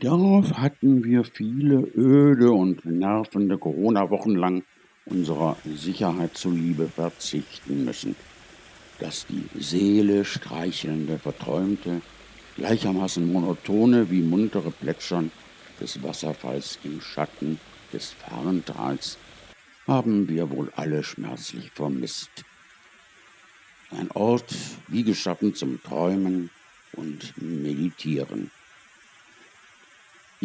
Darauf hatten wir viele öde und nervende Corona-Wochen lang unserer Sicherheit zuliebe verzichten müssen. Das die Seele streichelnde, verträumte, gleichermaßen monotone wie muntere Plätschern des Wasserfalls im Schatten des Farntals haben wir wohl alle schmerzlich vermisst. Ein Ort wie geschaffen zum Träumen und Meditieren.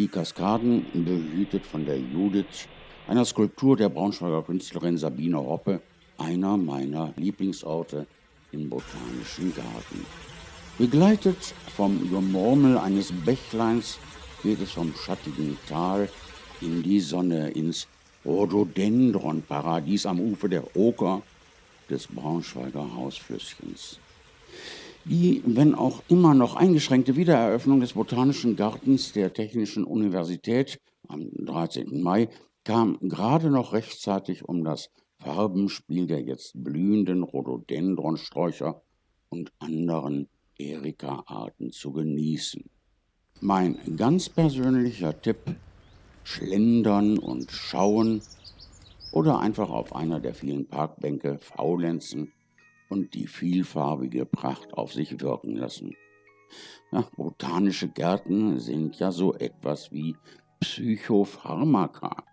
Die Kaskaden, behütet von der Judith, einer Skulptur der Braunschweiger Künstlerin Sabine Hoppe, einer meiner Lieblingsorte im Botanischen Garten. Begleitet vom Gemurmel eines Bächleins geht es vom schattigen Tal in die Sonne, ins Rhododendron-Paradies am Ufer der Oker des Braunschweiger Hausflüsschens. Die, wenn auch immer noch eingeschränkte Wiedereröffnung des Botanischen Gartens der Technischen Universität am 13. Mai kam gerade noch rechtzeitig, um das Farbenspiel der jetzt blühenden Rhododendronsträucher und anderen Erika-Arten zu genießen. Mein ganz persönlicher Tipp: Schlendern und schauen oder einfach auf einer der vielen Parkbänke faulenzen und die vielfarbige Pracht auf sich wirken lassen. Ja, botanische Gärten sind ja so etwas wie Psychopharmaka.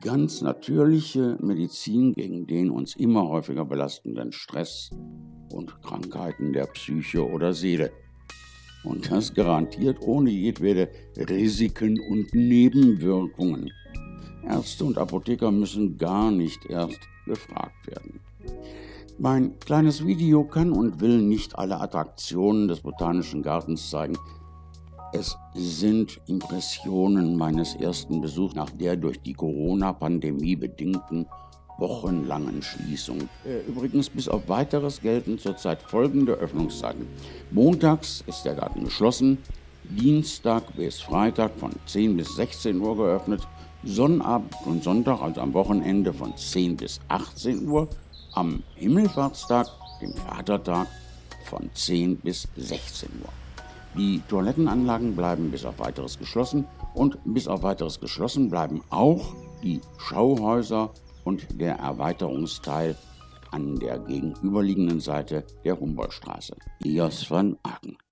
Ganz natürliche Medizin gegen den uns immer häufiger belastenden Stress und Krankheiten der Psyche oder Seele. Und das garantiert ohne jedwede Risiken und Nebenwirkungen. Ärzte und Apotheker müssen gar nicht erst gefragt werden. Mein kleines Video kann und will nicht alle Attraktionen des Botanischen Gartens zeigen. Es sind Impressionen meines ersten Besuchs nach der durch die Corona-Pandemie bedingten wochenlangen Schließung. Äh, übrigens bis auf weiteres gelten zurzeit folgende Öffnungszeiten. Montags ist der Garten geschlossen, Dienstag bis Freitag von 10 bis 16 Uhr geöffnet, Sonnabend und Sonntag, also am Wochenende von 10 bis 18 Uhr am Himmelfahrtstag, dem Vatertag, von 10 bis 16 Uhr. Die Toilettenanlagen bleiben bis auf weiteres geschlossen und bis auf weiteres geschlossen bleiben auch die Schauhäuser und der Erweiterungsteil an der gegenüberliegenden Seite der Humboldtstraße. Ios van Aken.